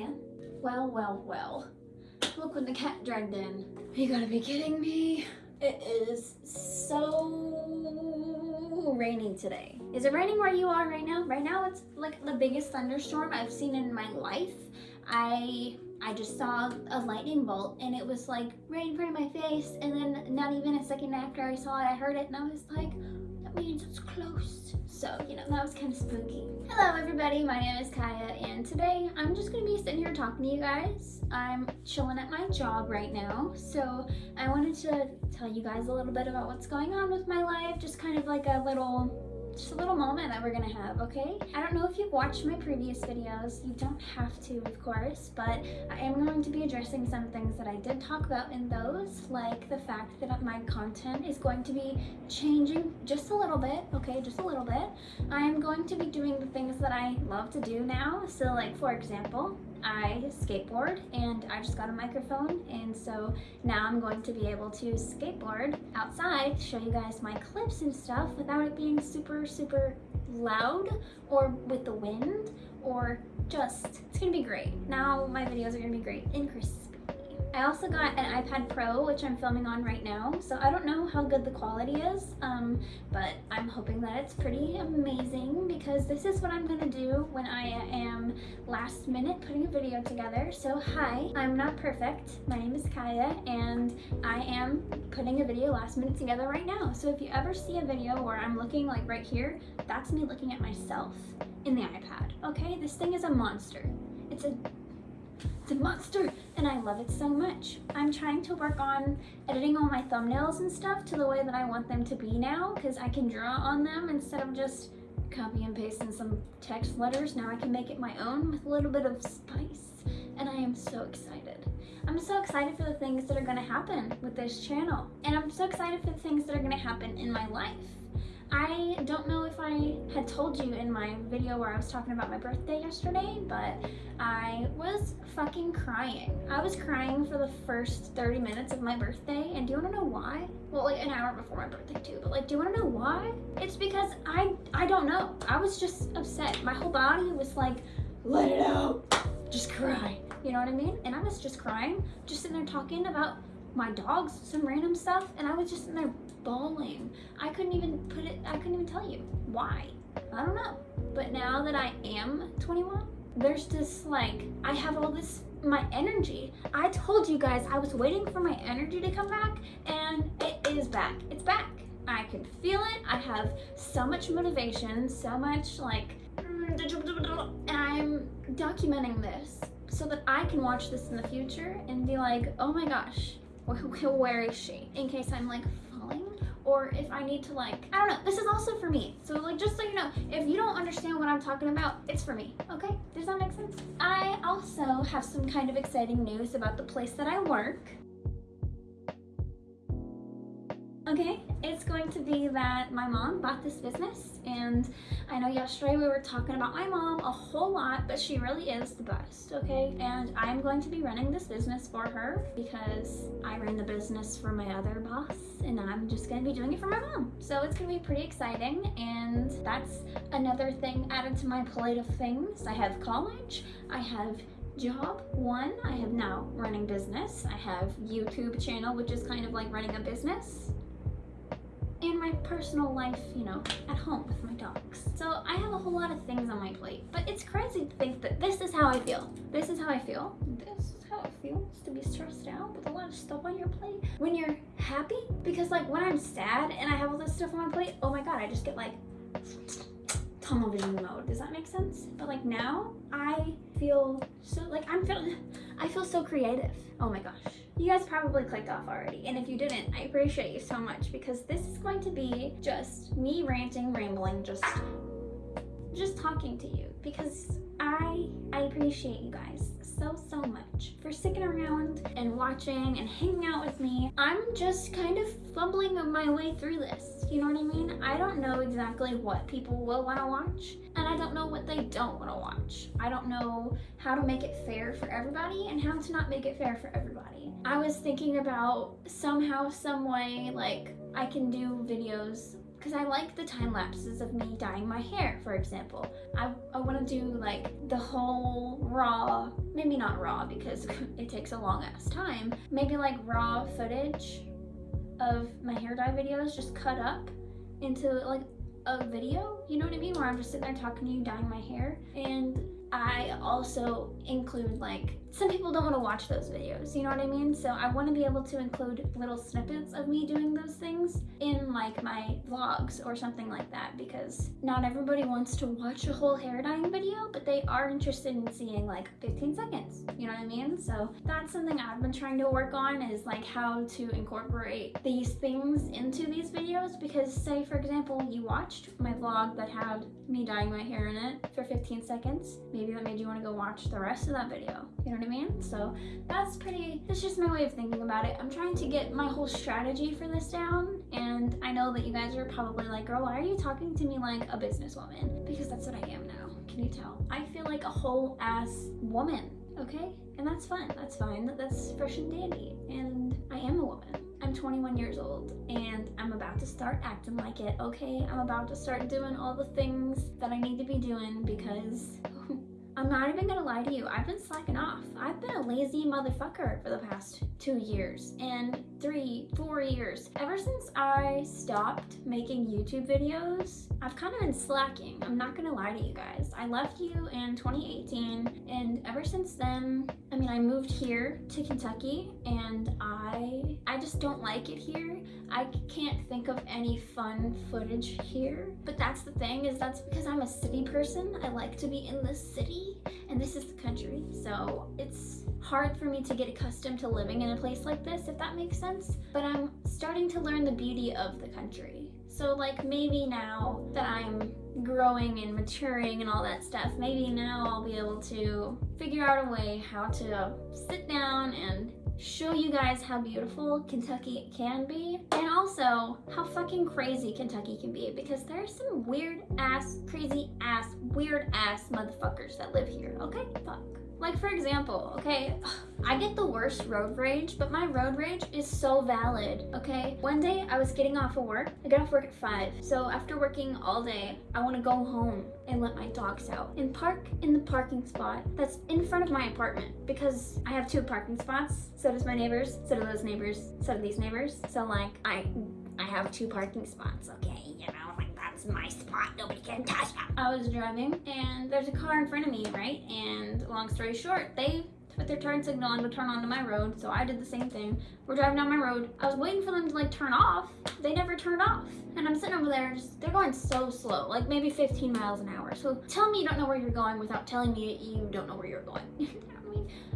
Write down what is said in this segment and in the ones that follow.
Kaya. Well, well, well. Look what the cat dragged in. You gotta be kidding me. It is so rainy today. Is it raining where you are right now? Right now it's like the biggest thunderstorm I've seen in my life. I I just saw a lightning bolt and it was like right in front of my face and then not even a second after I saw it I heard it and I was like that means it's close. So, you know, that was kind of spooky. Hello everybody, my name is Kaya and today I'm just going to be sitting here talking to you guys. I'm chilling at my job right now, so I wanted to tell you guys a little bit about what's going on with my life, just kind of like a little just a little moment that we're gonna have, okay? I don't know if you've watched my previous videos. You don't have to, of course, but I am going to be addressing some things that I did talk about in those, like the fact that my content is going to be changing just a little bit, okay? Just a little bit. I am going to be doing the things that I love to do now. So like, for example, I skateboard and I just got a microphone and so now I'm going to be able to skateboard outside, show you guys my clips and stuff without it being super, super loud or with the wind or just, it's gonna be great. Now my videos are gonna be great and crispy. I also got an iPad Pro, which I'm filming on right now, so I don't know how good the quality is, um, but I'm hoping that it's pretty amazing because this is what I'm gonna do when I am last minute putting a video together. So hi, I'm not perfect. My name is Kaya, and I am putting a video last minute together right now. So if you ever see a video where I'm looking like right here, that's me looking at myself in the iPad, okay? This thing is a monster. It's a it's a monster and I love it so much. I'm trying to work on editing all my thumbnails and stuff to the way that I want them to be now because I can draw on them instead of just copy and pasting some text letters. Now I can make it my own with a little bit of spice and I am so excited. I'm so excited for the things that are going to happen with this channel and I'm so excited for the things that are going to happen in my life. I don't know if I had told you in my video where I was talking about my birthday yesterday, but I was fucking crying. I was crying for the first 30 minutes of my birthday, and do you wanna know why? Well, like an hour before my birthday too, but like, do you wanna know why? It's because I, I don't know. I was just upset. My whole body was like, let it out, just cry. You know what I mean? And I was just crying, just sitting there talking about my dogs, some random stuff, and I was just in there bawling. I couldn't even put it, I couldn't even tell you why. I don't know. But now that I am 21, there's just like, I have all this, my energy. I told you guys I was waiting for my energy to come back and it is back. It's back. I can feel it. I have so much motivation, so much like, and I'm documenting this so that I can watch this in the future and be like, oh my gosh, where is she? In case I'm like falling or if I need to like, I don't know, this is also for me. So like, just so you know, if you don't understand what I'm talking about, it's for me, okay? Does that make sense? I also have some kind of exciting news about the place that I work. Okay, it's going to be that my mom bought this business and I know yesterday we were talking about my mom a whole lot, but she really is the best, okay? And I'm going to be running this business for her because I ran the business for my other boss and I'm just gonna be doing it for my mom. So it's gonna be pretty exciting and that's another thing added to my plate of things. I have college, I have job one i have now running business i have youtube channel which is kind of like running a business and my personal life, you know, at home with my dogs. So I have a whole lot of things on my plate, but it's crazy to think that this is how I feel. This is how I feel. This is how it feels to be stressed out with a lot of stuff on your plate. When you're happy, because like when I'm sad and I have all this stuff on my plate, oh my God, I just get like tunnel vision mode. Does that make sense? But like now I feel so like I'm feeling, I feel so creative. Oh my gosh. You guys probably clicked off already, and if you didn't, I appreciate you so much because this is going to be just me ranting, rambling, just just talking to you because I I appreciate you guys so so much for sticking around and watching and hanging out with me. I'm just kind of fumbling my way through this. You know what I mean? I don't know exactly what people will want to watch and I don't know what they don't want to watch. I don't know how to make it fair for everybody and how to not make it fair for everybody. I was thinking about somehow, some way, like I can do videos because I like the time lapses of me dyeing my hair, for example. I, I want to do like the whole raw, maybe not raw because it takes a long ass time, maybe like raw footage of my hair dye videos just cut up into like a video, you know what I mean? Where I'm just sitting there talking to you, dyeing my hair. And I also include like some people don't want to watch those videos, you know what I mean? So I want to be able to include little snippets of me doing those things in like my vlogs or something like that because not everybody wants to watch a whole hair dyeing video, but they are interested in seeing like 15 seconds, you know what I mean? So that's something I've been trying to work on is like how to incorporate these things into these videos because say for example, you watched my vlog that had me dyeing my hair in it for 15 seconds, maybe that made you want to go watch the rest of that video, you know what I mean? So that's pretty, that's just my way of thinking about it. I'm trying to get my whole strategy for this down. And I know that you guys are probably like, girl, why are you talking to me like a businesswoman? Because that's what I am now. Can you tell? I feel like a whole ass woman, okay? And that's fun. That's fine. That's fresh and dandy. And I am a woman. I'm 21 years old and I'm about to start acting like it, okay? I'm about to start doing all the things that I need to be doing because oh, I'm not even gonna lie to you, I've been slacking off. I've been a lazy motherfucker for the past two years and three, four years. Ever since I stopped making YouTube videos, I've kind of been slacking. I'm not gonna lie to you guys. I left you in 2018 and ever since then, I mean, I moved here to Kentucky and I, I just don't like it here. I can't think of any fun footage here, but that's the thing is that's because I'm a city person. I like to be in the city and this is the country. So it's hard for me to get accustomed to living in a place like this, if that makes sense. But I'm starting to learn the beauty of the country. So like maybe now that I'm growing and maturing and all that stuff, maybe now I'll be able to figure out a way how to sit down and show you guys how beautiful Kentucky can be and also how fucking crazy Kentucky can be because there are some weird ass, crazy ass, weird ass motherfuckers that live here, okay? Fuck. Like for example, okay, I get the worst road rage, but my road rage is so valid, okay? One day I was getting off of work. I get off work at five. So after working all day, I wanna go home and let my dogs out and park in the parking spot that's in front of my apartment because I have two parking spots. So does my neighbors, so do those neighbors, so do these neighbors. So like I, I have two parking spots, okay? You know, that's my spot. Nobody can touch it. I was driving and there's a car in front of me, right? And long story short, they put their turn signal on to turn onto my road. So I did the same thing. We're driving down my road. I was waiting for them to like turn off. They never turned off. And I'm sitting over there just, they're going so slow, like maybe 15 miles an hour. So tell me you don't know where you're going without telling me you don't know where you're going.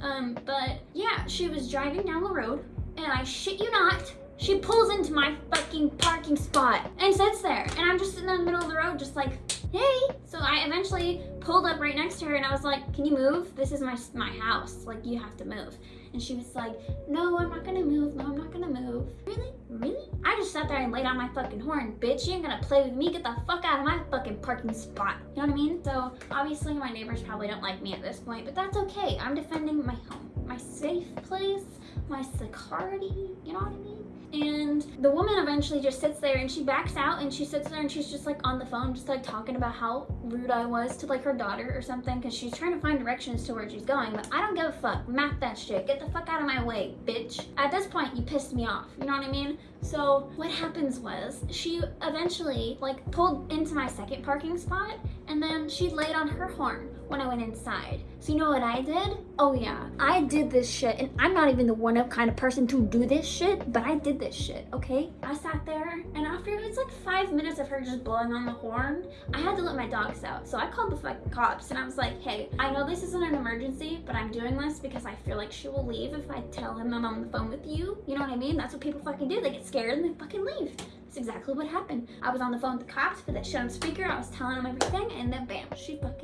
Um, but yeah, she was driving down the road and I shit you not, she pulls into my fucking parking spot and sits there. And I'm just sitting in the middle of the road just like, hey. So I eventually pulled up right next to her and I was like, can you move? This is my, my house. Like, you have to move. And she was like, no, I'm not gonna move. No, I'm not gonna move. Really? Really? I just sat there and laid on my fucking horn. Bitch, you ain't gonna play with me. Get the fuck out of my fucking parking spot. You know what I mean? So obviously my neighbors probably don't like me at this point, but that's okay. I'm defending my home, my safe place, my security. You know what I mean? And the woman eventually just sits there and she backs out and she sits there and she's just like on the phone just like talking about how rude I was to like her daughter or something because she's trying to find directions to where she's going but I don't give a fuck. Map that shit. Get the fuck out of my way bitch. At this point you pissed me off. You know what I mean? So what happens was she eventually like pulled into my second parking spot and then she laid on her horn when I went inside. So you know what I did? Oh yeah, I did this shit and I'm not even the one up kind of person to do this shit, but I did this shit, okay? I sat there and after it was like five minutes of her just blowing on the horn, I had to let my dogs out. So I called the fucking cops and I was like, hey, I know this isn't an emergency, but I'm doing this because I feel like she will leave if I tell him I'm on the phone with you. You know what I mean? That's what people fucking do. They get scared and they fucking leave. That's exactly what happened. I was on the phone with the cops, put that shit on speaker, I was telling them everything, and then bam, she fucking.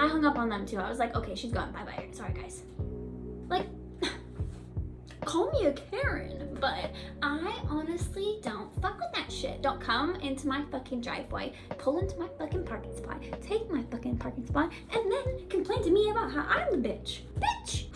I hung up on them too. I was like, okay, she's gone, bye-bye. Sorry, guys. Like, call me a Karen, but I honestly don't fuck with that shit. Don't come into my fucking driveway, pull into my fucking parking spot, take my fucking parking spot, and then complain to me about how I'm the bitch. Bitch!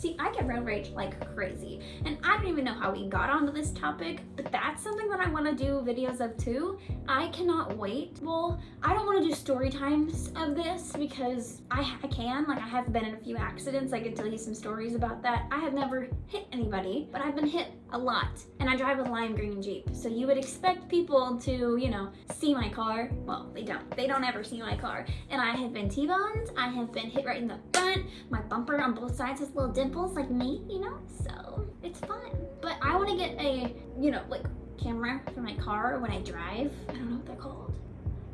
See, I get road rage like crazy. And I don't even know how we got onto this topic, but that's something that I want to do videos of too. I cannot wait. Well, I don't want to do story times of this because I, I can. Like, I have been in a few accidents. I can tell you some stories about that. I have never hit anybody, but I've been hit a lot. And I drive a lime green Jeep. So you would expect people to, you know, see my car. Well, they don't. They don't ever see my car. And I have been T-boned. I have been hit right in the front. My bumper on both sides has little dimples like me, you know? So it's fun. But I want to get a, you know, like camera for my car when I drive. I don't know what they're called.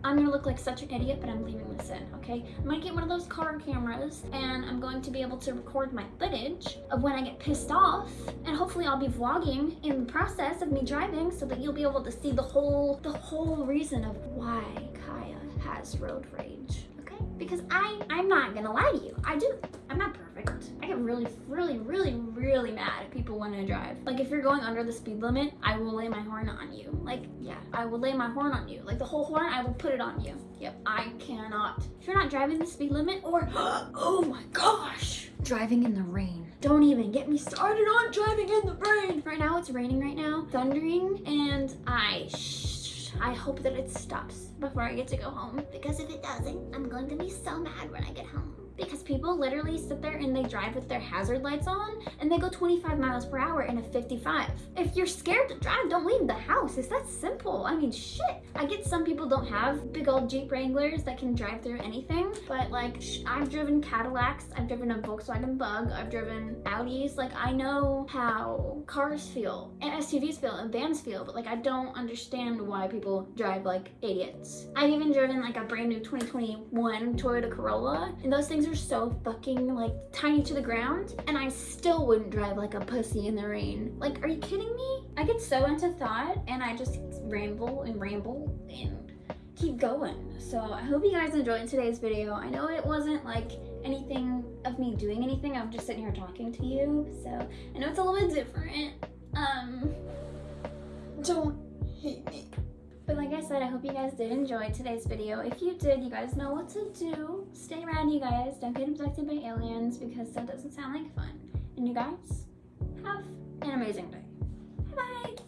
I'm gonna look like such an idiot, but I'm leaving this in, okay? I'm gonna get one of those car cameras and I'm going to be able to record my footage of when I get pissed off and hopefully I'll be vlogging in the process of me driving so that you'll be able to see the whole, the whole reason of why Kaya has road rage? Because I, I'm not gonna lie to you, I do. I'm not perfect. I get really, really, really, really mad if people want to drive. Like if you're going under the speed limit, I will lay my horn on you. Like, yeah, I will lay my horn on you. Like the whole horn, I will put it on you. Yep, I cannot. If you're not driving the speed limit or, oh my gosh, driving in the rain. Don't even get me started on driving in the rain. Right now it's raining right now, thundering, and I I hope that it stops before I get to go home because if it doesn't, I'm going to be so mad when I get home because people literally sit there and they drive with their hazard lights on and they go 25 miles per hour in a 55. If you're scared to drive, don't leave the house. It's that simple. I mean, shit. I get some people don't have big old Jeep Wranglers that can drive through anything, but like I've driven Cadillacs, I've driven a Volkswagen Bug, I've driven Audis. Like I know how cars feel and SUVs feel and vans feel, but like I don't understand why people drive like idiots. I've even driven like a brand new 2021 Toyota Corolla and those things are so fucking like tiny to the ground and I still wouldn't drive like a pussy in the rain. Like, are you kidding me? I get so into thought and I just ramble and ramble and keep going. So I hope you guys enjoyed today's video. I know it wasn't like anything of me doing anything. I'm just sitting here talking to you. So I know it's a little bit different. Um, don't hate me. But like I said, I hope you guys did enjoy today's video. If you did, you guys know what to do. Stay you guys. Don't get abducted by aliens because that doesn't sound like fun. And you guys, have an amazing day. Bye-bye.